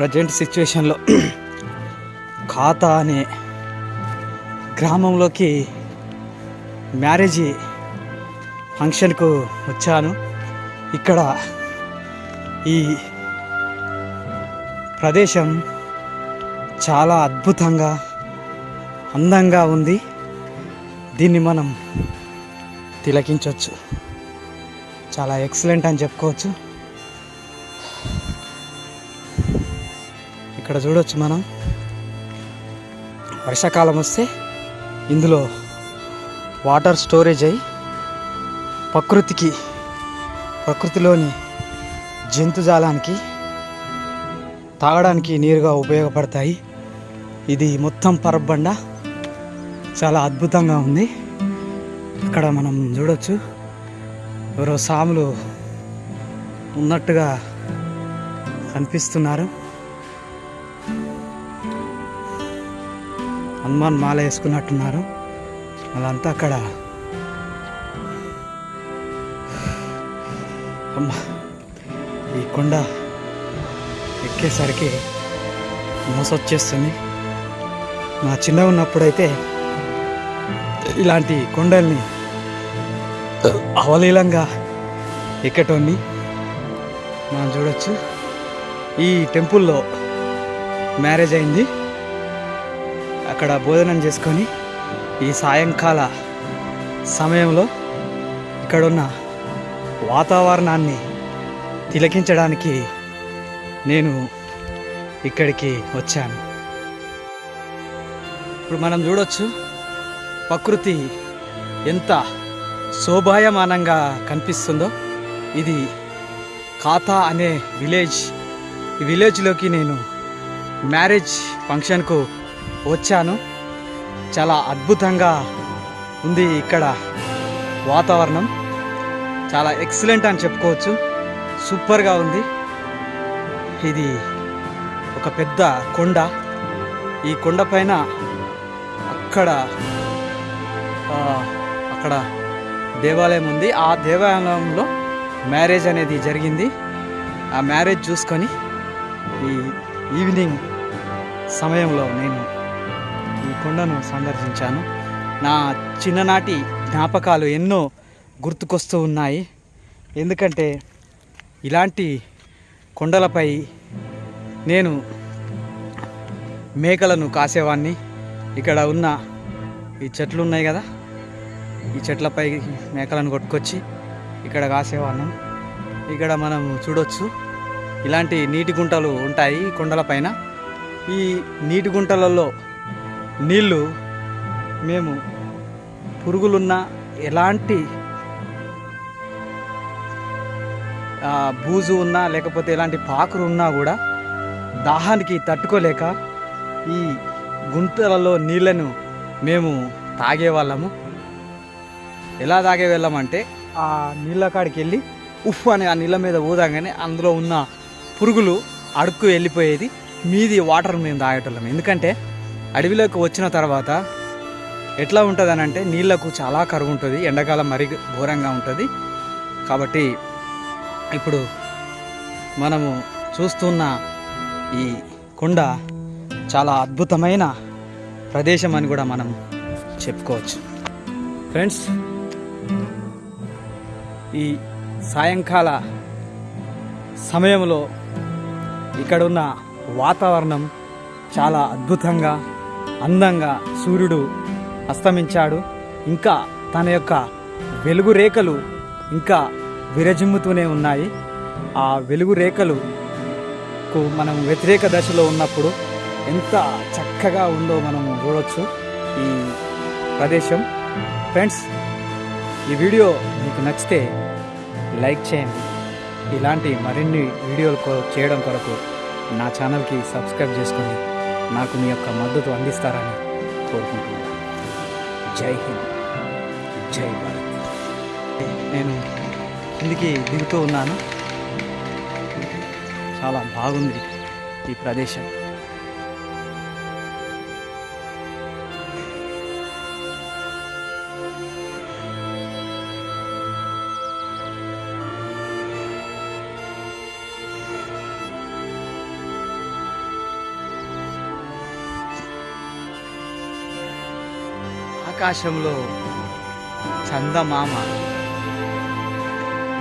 Present సిచ్యువేషన్లో ఖాతా అనే గ్రామంలోకి మ్యారేజ్ ఫంక్షన్కు వచ్చాను. ఇక్కడ ఈ ప్రదేశం చాలా అద్భుతంగా అందంగా ఉంది. దీన్ని మనం తిలకించవచ్చు. చాలా ఎక్సలెంట్ అని చెప్పుకోవచ్చు. ఇక్కడ చూడొచ్చు మనం. వర్షాకాలం వస్తే ఇందులో వాటర్ స్టోరేజ్ అయి ప్రకృతికి ప్రకృతిలోని జంతుజాలానికి తాగడానికి నీరుగా ఉపయోగపడతాయి. ఇది మొత్తం పరబండ చాలా అద్భుతంగా ఉంది. ఇక్కడ మనం చూడొచ్చు. ఎవరో సాములు ఉన్నట్టుగా కనిపిస్తున్నారు. హనుమాన్ మాల వేసుకున్నట్టున్నారు. వాళ్ళంతా అక్కడ. అమ్మ ఈ కొండ ఎక్కేసరికి మోసొచ్చేస్తుంది. నా చిన్నగా ఉన్నప్పుడైతే ఇలాంటి కొండల్ని అవలీలంగా ఎక్కటోని మనం చూడొచ్చు. ఈ టెంపుల్లో మ్యారేజ్ అయింది. అక్కడ భోజనం చేసుకొని ఈ సాయంకాల సమయంలో ఇక్కడున్న వాతావరణాన్ని తిలకించడానికి నేను ఇక్కడికి వచ్చాను. ఇప్పుడు మనం చూడొచ్చు ప్రకృతి ఎంత శోభాయమానంగా కనిపిస్తుందో. ఇది ఖాతా అనే విలేజ్ ఈ విలేజ్లోకి నేను మ్యారేజ్ ఫంక్షన్కు వచ్చాను. చాలా అద్భుతంగా ఉంది ఇక్కడ వాతావరణం. చాలా ఎక్సలెంట్ అని చెప్పుకోవచ్చు. సూపర్గా ఉంది. ఇది ఒక పెద్ద కొండ. ఈ కొండ పైన అక్కడ అక్కడ దేవాలయం ఉంది. ఆ దేవాలయంలో మ్యారేజ్ అనేది జరిగింది. ఆ మ్యారేజ్ చూసుకొని ఈ ఈవినింగ్ సమయంలో నేను ఈ కొండను సందర్శించాను. నా చిన్ననాటి జ్ఞాపకాలు ఎన్నో గుర్తుకొస్తూ ఉన్నాయి. ఎందుకంటే ఇలాంటి కొండలపై నేను మేకలను కాసేవాడిని ఇక్కడ ఉన్న ఈ చెట్లు ఉన్నాయి కదా? ఈ చెట్లపై మేకలను కొట్టుకొచ్చి ఇక్కడ కాసేవాళ్ళం ఇక్కడ మనం చూడొచ్చు ఇలాంటి నీటి గుంటలు ఉంటాయి ఈ కొండలపైన ఈ నీటి గుంటలలో నీళ్ళు మేము పురుగులున్న ఎలాంటి బూజు ఉన్నా లేకపోతే ఎలాంటి పాకురు ఉన్నా కూడా దాహానికి తట్టుకోలేక ఈ గుంతలలో నీళ్ళను మేము తాగేవాళ్ళము. ఎలా తాగే వెళ్ళామంటే ఆ నీళ్ళ కాడికి వెళ్ళి ఉఫ్ అని ఆ నీళ్ళ మీద ఊదాగానే అందులో ఉన్న పురుగులు అడుక్కు వెళ్ళిపోయేది. మీది వాటర్ మేము తాగేటోళ్ళం. ఎందుకంటే అడవిలోకి వచ్చిన తర్వాత ఎట్లా ఉంటుంది అని అంటే నీళ్ళకు చాలా కరువు ఉంటుంది ఎండాకాలం మరీ ఘోరంగా ఉంటుంది. కాబట్టి ఇప్పుడు మనము చూస్తున్న ఈ కొండ చాలా అద్భుతమైన ప్రదేశం అని కూడా మనం చెప్పుకోవచ్చు. ఫ్రెండ్స్ ఈ సాయంకాల సమయంలో ఇక్కడున్న వాతావరణం చాలా అద్భుతంగా అందంగా సూర్యుడు అస్తమించాడు. ఇంకా తన యొక్క వెలుగు రేఖలు ఇంకా విరజిమ్ముతూనే ఉన్నాయి. ఆ వెలుగు రేఖలుకు మనం వ్యతిరేక దశలో ఉన్నప్పుడు ఎంత చక్కగా ఉందో మనం చూడవచ్చు ఈ ప్రదేశం. ఫ్రెండ్స్ ఈ వీడియో మీకు నచ్చితే లైక్ చేయండి. ఇలాంటి మరిన్ని వీడియోలు చేయడం కొరకు నా ఛానల్కి సబ్స్క్రైబ్ చేసుకోండి. నాకు మీ యొక్క మద్దతు అందిస్తారని కోరుకుంటున్నాను. జై హింద్. జై భారత్. నేను కిందికి దిగుతూ ఉన్నాను. చాలా బాగుంది ఈ ప్రదేశం. ఆకాశంలో చందమామ.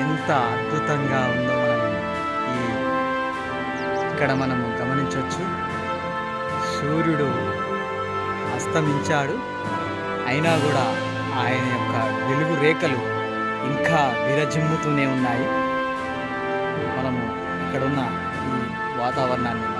ఎంత అద్భుతంగా ఉందో మనం ఈ ఇక్కడ మనము గమనించవచ్చు సూర్యుడు అస్తమించాడు. అయినా కూడా ఆయన యొక్క వెలుగు రేఖలు ఇంకా విరజిమ్ముతూనే ఉన్నాయి. మనము ఇక్కడున్న ఈ వాతావరణాన్ని